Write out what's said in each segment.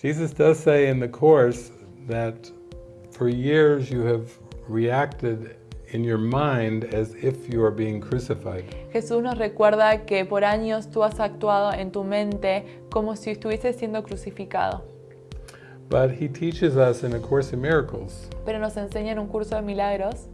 Jesus does say in the Course that for years you have reacted in your mind as if you are being crucified. Jesús nos recuerda que por años tú has actuado en tu mente como si estuvieses siendo crucificado. But he teaches us in A Course in Miracles Pero nos enseña en un curso de milagros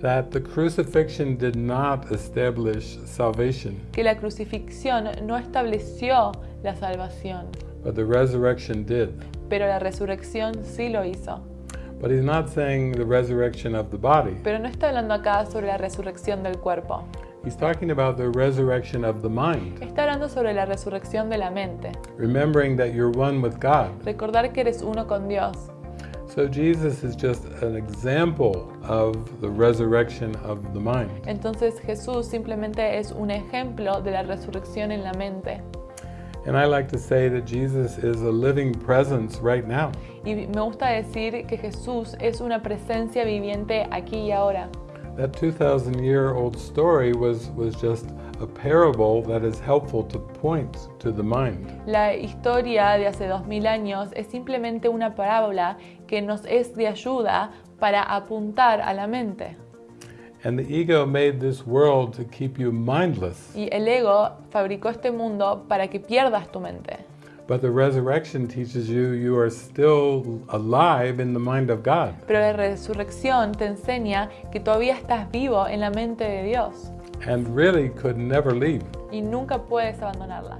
that the crucifixion did not establish salvation, que la crucifixión no estableció la salvación, but the resurrection did. pero la resurrección sí lo hizo. But he's not saying the resurrection of the body. Pero no está hablando acá sobre la resurrección del cuerpo. He's talking about the resurrection of the mind, Está hablando sobre la resurrección de la mente. remembering that you're one with God. Recordar que eres uno con Dios. So Jesus is just an example of the resurrection of the mind. Entonces Jesús simplemente es un ejemplo de la resurrección en la mente. And I like to say that Jesus is a living presence right now. Y me gusta decir que Jesús es una presencia viviente aquí y ahora. That 2,000 year old story was, was just a parable that is helpful to point to the mind. La historia de hace 2000 años es simplemente una parábola que nos es de ayuda para apuntar a la mente. And the ego made this world to keep you mindless. Y el ego fabricó este mundo para que pierdas tu mente. But the resurrection teaches you you are still alive in the mind of God. Pero la resurrección te enseña que todavía estás vivo en la mente de Dios and really could never leave. y nunca puedes abandonarla.